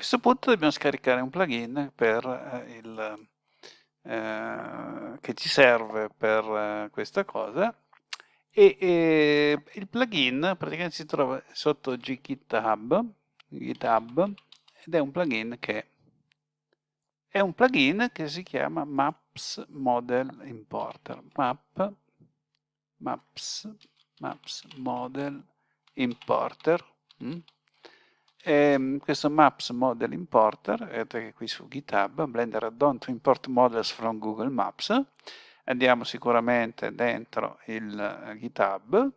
questo punto dobbiamo scaricare un plugin per, eh, il, eh, che ci serve per eh, questa cosa e, e, il plugin praticamente si trova sotto GitHub, GitHub ed è un plugin che è un plugin che si chiama Maps Model Importer. Map, Maps, Maps Model Importer. Mm? E ehm, questo Maps Model Importer, vedete qui su GitHub, Blender Add-on to Import Models from Google Maps. Andiamo sicuramente dentro il eh, GitHub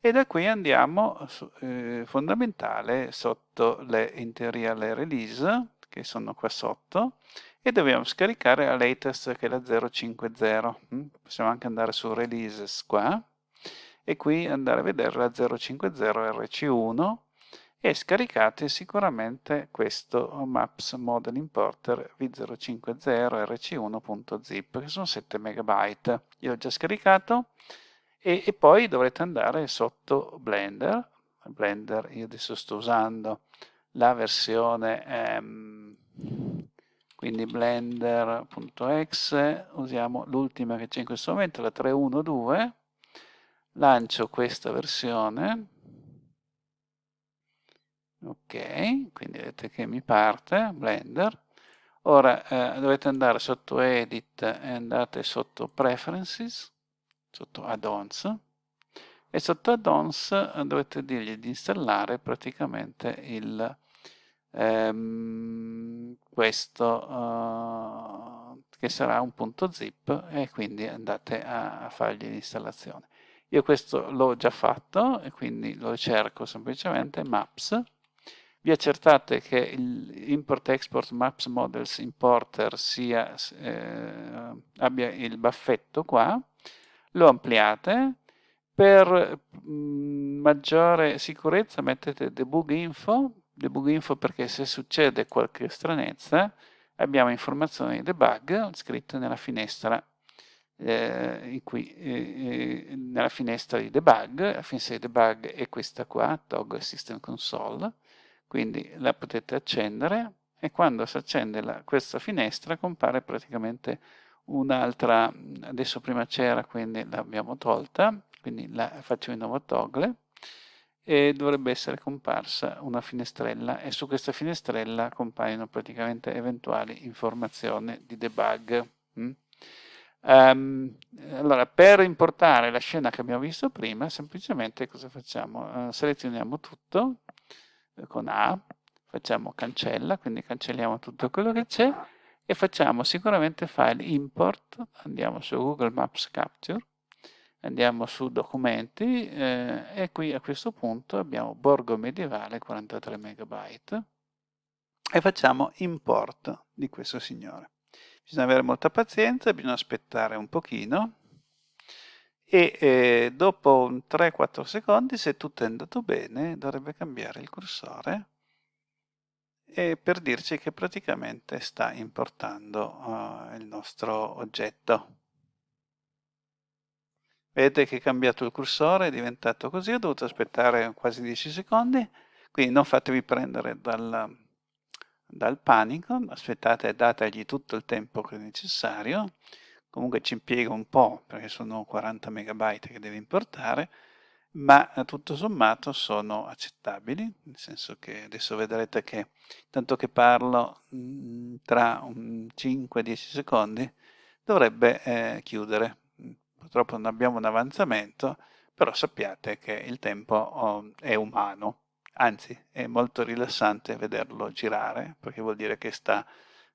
e da qui andiamo eh, fondamentale sotto le interior release che sono qua sotto e dobbiamo scaricare la latest che è la 050 mm? possiamo anche andare su releases qua e qui andare a vedere la 050 RC1 e scaricate sicuramente questo Maps Model Importer v050 rc1.zip che sono 7 MB io l'ho già scaricato e, e, poi dovrete andare sotto Blender. Blender io adesso sto usando la versione ehm, quindi blender.exe usiamo l'ultima che c'è in questo momento la 312 lancio questa versione ok quindi vedete che mi parte blender ora eh, dovete andare sotto edit e andate sotto preferences sotto add-ons e sotto add-ons eh, dovete dirgli di installare praticamente il ehm, questo uh, che sarà un punto zip e quindi andate a, a fargli l'installazione. Io questo l'ho già fatto e quindi lo cerco semplicemente maps. Vi accertate che l'import export maps models importer sia, eh, abbia il baffetto qua, lo ampliate, per mh, mm, maggiore sicurezza mettete debug info debug info perché se succede qualche stranezza abbiamo informazioni di debug scritte nella finestra eh, cui, eh, eh, nella finestra di debug, la finestra di debug è questa qua, toggle system console, quindi la potete accendere e quando si accende la, questa finestra compare praticamente un'altra, adesso prima c'era quindi l'abbiamo tolta, quindi la faccio di nuovo toggle, e dovrebbe essere comparsa una finestrella e su questa finestrella compaiono praticamente eventuali informazioni di debug. Mm? Um, allora, per importare la scena che abbiamo visto prima, semplicemente cosa facciamo? Uh, selezioniamo tutto con A, facciamo cancella, quindi cancelliamo tutto quello che c'è e facciamo sicuramente file import, andiamo su Google Maps Capture, andiamo su documenti eh, e qui a questo punto abbiamo borgo medievale 43 MB e facciamo import di questo signore. Bisogna avere molta pazienza, bisogna aspettare un pochino e eh, dopo 3-4 secondi se tutto è andato bene dovrebbe cambiare il cursore e per dirci che praticamente sta importando uh, il nostro oggetto. Vedete che è cambiato il cursore, è diventato così, ho dovuto aspettare quasi 10 secondi, quindi non fatevi prendere dal, dal panico, aspettate e dategli tutto il tempo che è necessario, comunque ci impiega un po' perché sono 40 megabyte che deve importare, ma tutto sommato sono accettabili, nel senso che adesso vedrete che tanto che parlo mm, tra 5-10 secondi dovrebbe eh, chiudere. Purtroppo non abbiamo un avanzamento, però sappiate che il tempo oh, è umano, anzi è molto rilassante vederlo girare, perché vuol dire che sta,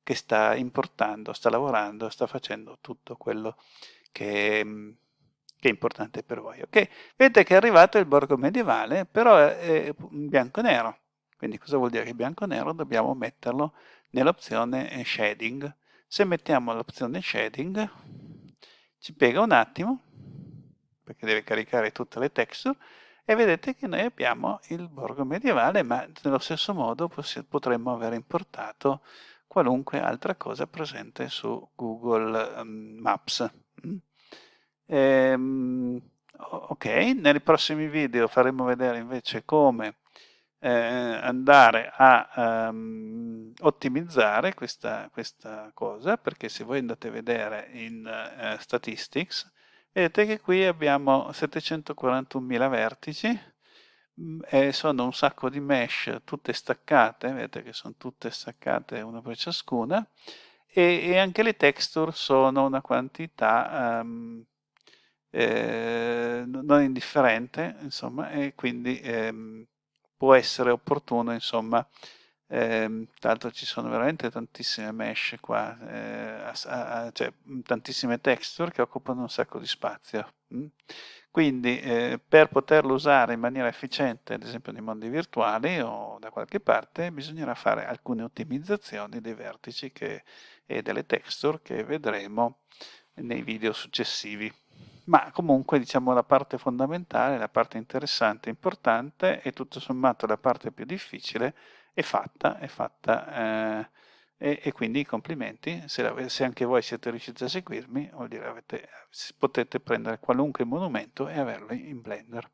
che sta importando, sta lavorando, sta facendo tutto quello che, che è importante per voi. Okay? Vedete che è arrivato il borgo medievale, però è bianco e nero. Quindi cosa vuol dire che bianco e nero? Dobbiamo metterlo nell'opzione shading. Se mettiamo l'opzione shading, ci piega un attimo perché deve caricare tutte le texture e vedete che noi abbiamo il borgo medievale ma nello stesso modo potremmo aver importato qualunque altra cosa presente su Google um, Maps mm? ehm, ok nei prossimi video faremo vedere invece come eh, andare a um, ottimizzare questa, questa, cosa, perché se voi andate a vedere in uh, Statistics, vedete che qui abbiamo 741.000 vertici, e sono un sacco di mesh tutte staccate, vedete che sono tutte staccate una per ciascuna, e, e anche le texture sono una quantità um, eh, non indifferente, insomma, e quindi ehm, può essere opportuno, insomma, eh, tanto ci sono veramente tantissime mesh qua, eh, a, a, cioè tantissime texture che occupano un sacco di spazio. Mm? Quindi eh, per poterlo usare in maniera efficiente, ad esempio nei mondi virtuali o da qualche parte, bisognerà fare alcune ottimizzazioni dei vertici che, e delle texture che vedremo nei video successivi ma comunque diciamo la parte fondamentale, la parte interessante, importante e tutto sommato la parte più difficile è fatta, è fatta eh, e, e, quindi complimenti, se, la, se, anche voi siete riusciti a seguirmi, vuol dire avete, potete prendere qualunque monumento e averlo in Blender.